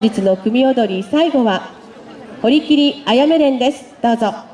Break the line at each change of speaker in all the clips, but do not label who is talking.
日の組踊り最後は堀切あやめ連です。どうぞ。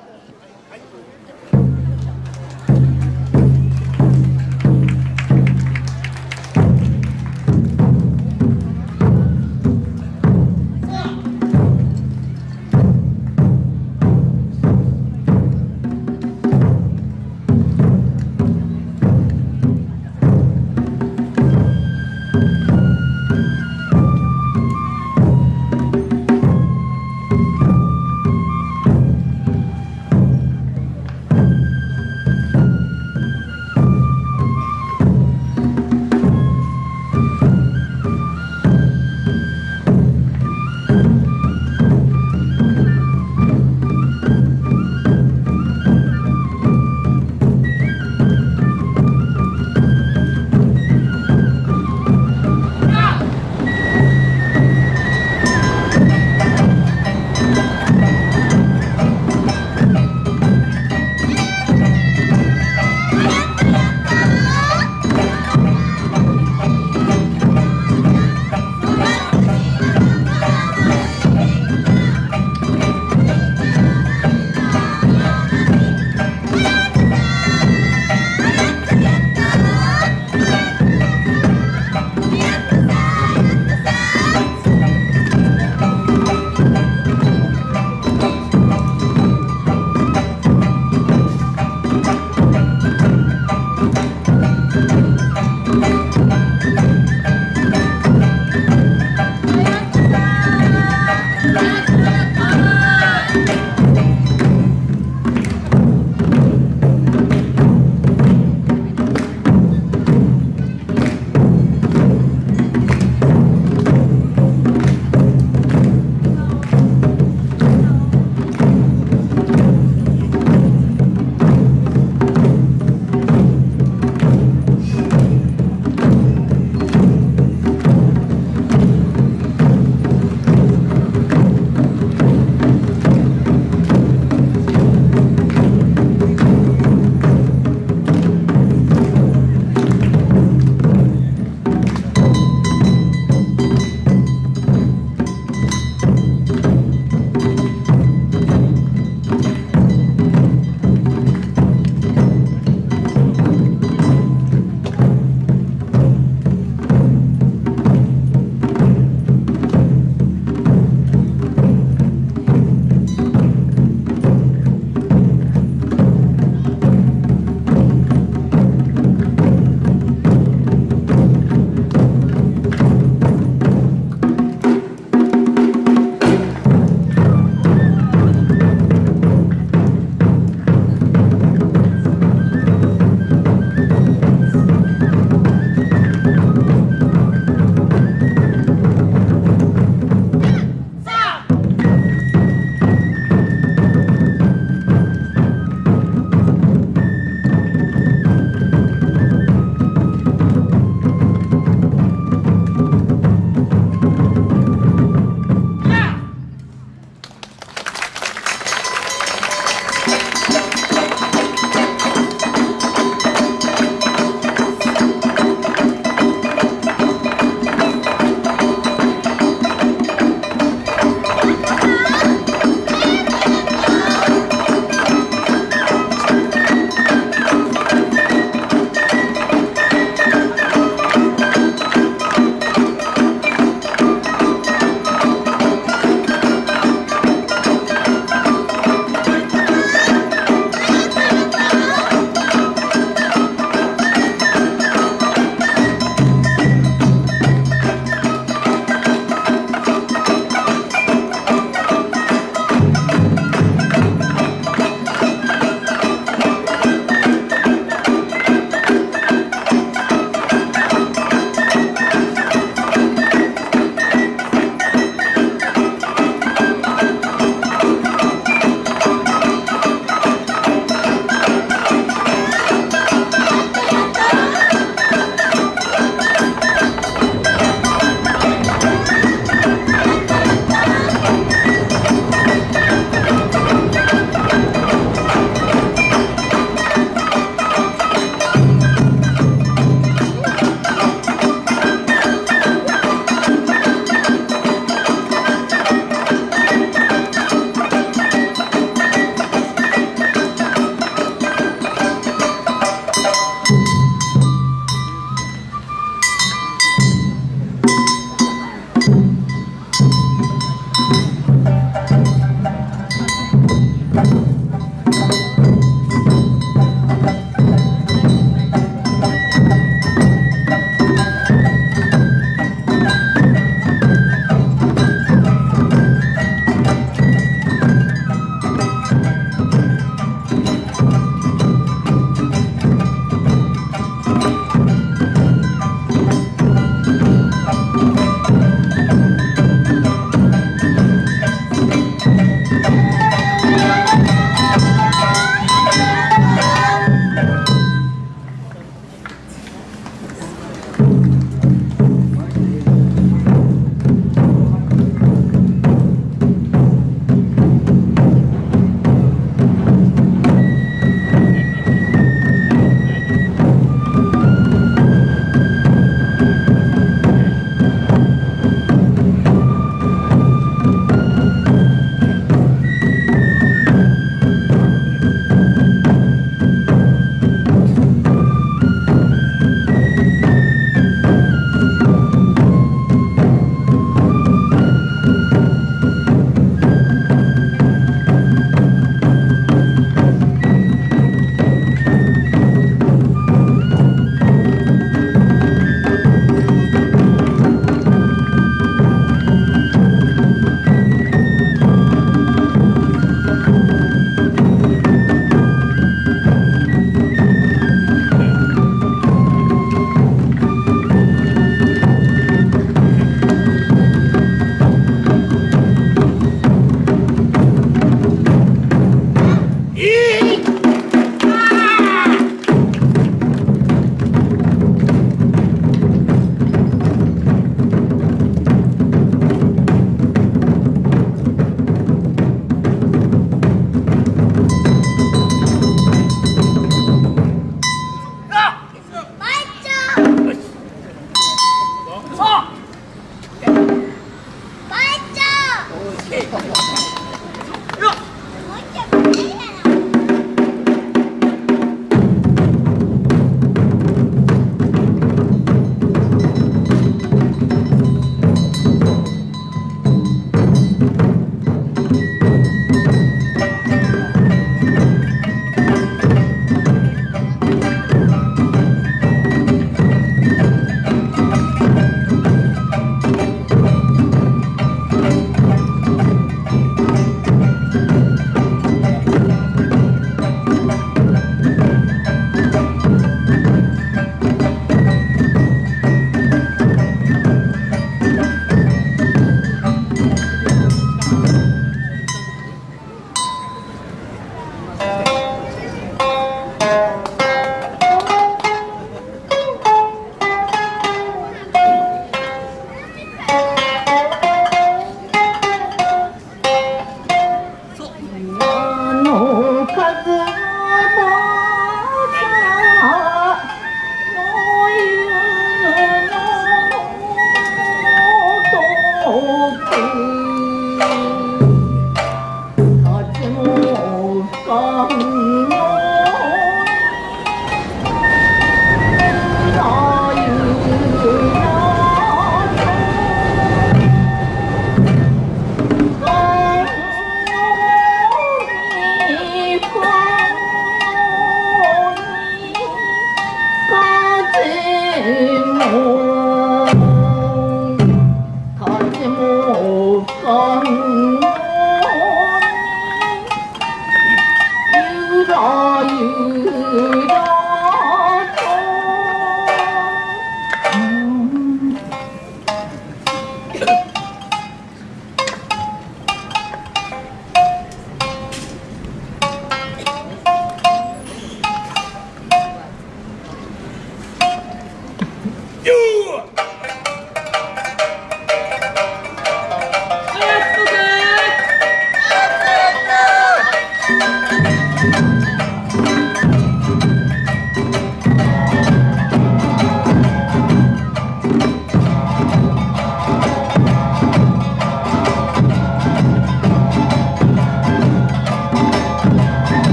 um, um.